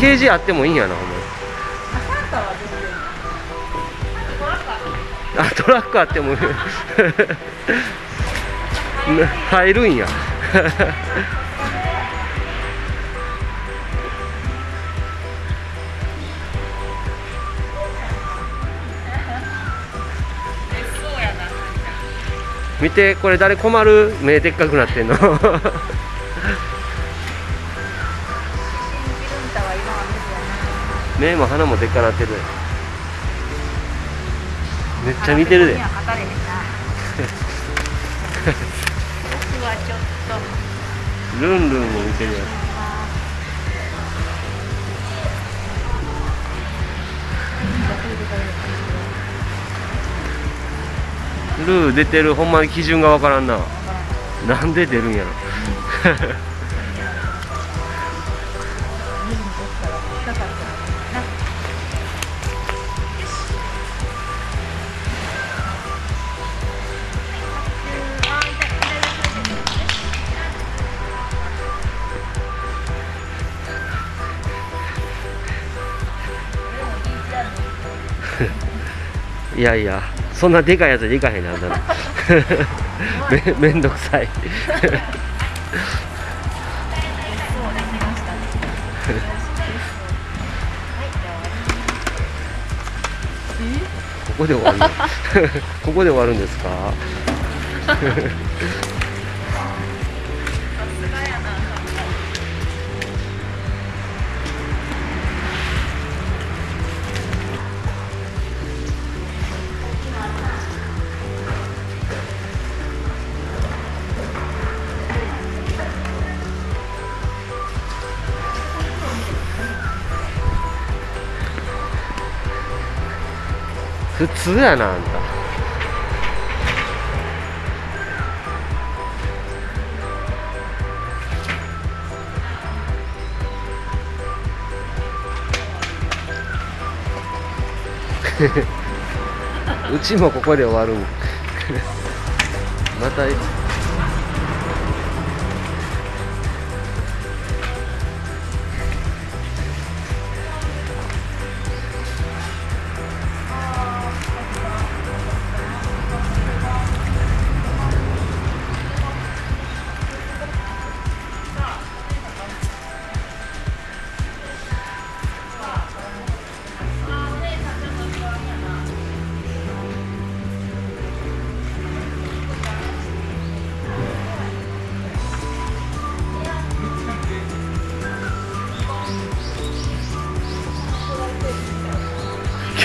ケージあってもいいんやなほんまあトラックあっても 入るんや。見てこれ誰困る？目でっかくなってんの。目も鼻もでっかなってる。めっちゃ見てるで。僕はちょっとルンルンも見てるやんルー出てるほんまに基準がわからんな。なんで出るんやろ いやいやそんなでかいやつでいかへんなんだ めめんどくさい。ここで終わるここで終わるんですか？普通やなあんた。うちもここで終わる。んまた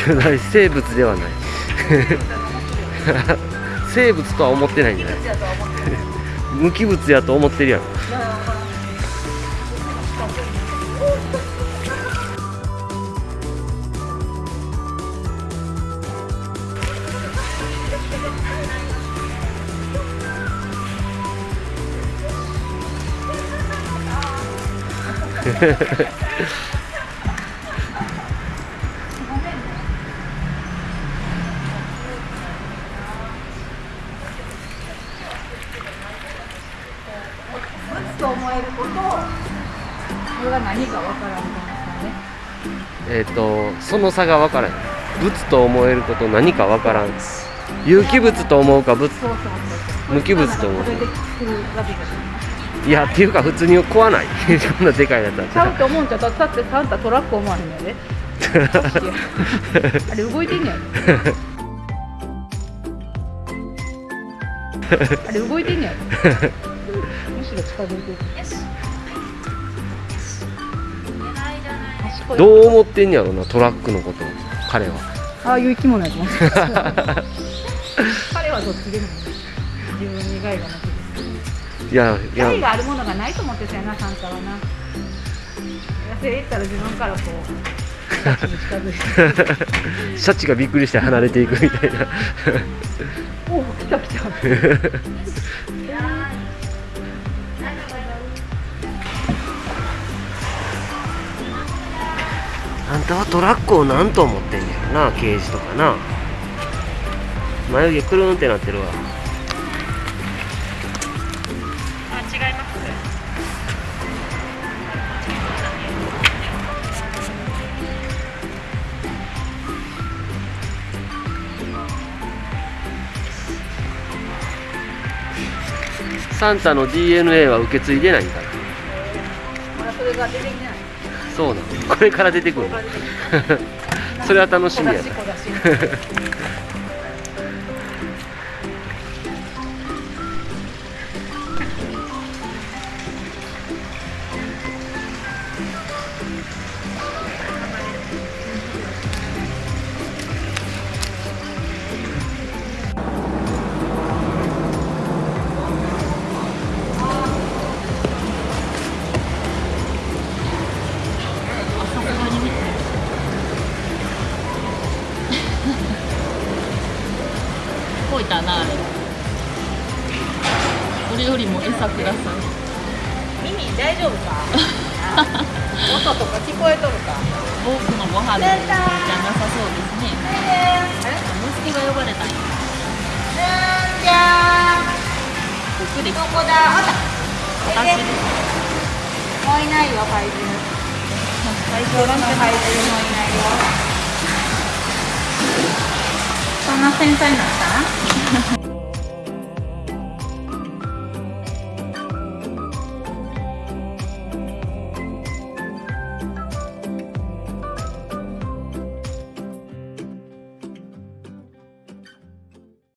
巨大生物ではない。生物とは思ってないんじゃない。無機物やと思ってるやろ。れが何かわからんえっ、とその差が分からん。物と思えること何か分からん。有機物と思うか物無機物と思う。いいやっていうか普通に食わない。こんなでかいやつだっちゃうたと思うんちゃう。だってサンタトラック思わへんのやで。あれ動いてんねやろ。あれ動いてんねやろ。むしろ近づいてるどう思ってんやろなトラックのこと。彼は。ああいう生き物やと思ってた彼はどっちでも自分に害がなくて。いやいや。害があるものがないと思ってたよなサンタはな。野生行ったら自分からこう シャチがびっくりして離れていくみたいな。おお来た来た あんたはトラックを何と思ってんねやろな刑事とかな。眉毛くるんってなってるわ。あ違います。サンタの DNA は受け継いでないんだな。そうなのこれから出てくるの。それは楽しみやな。こいたなあれそれよりも餌ください。耳大丈夫か？音とか聞こえとるか？多くのご飯じゃなさそうですね。息子が呼ばれたんや。じゃゆっくりどこだ？あった。私です。もういないよ怪獣怪獣なんて怪獣もいないよ。そんな繊細なんだ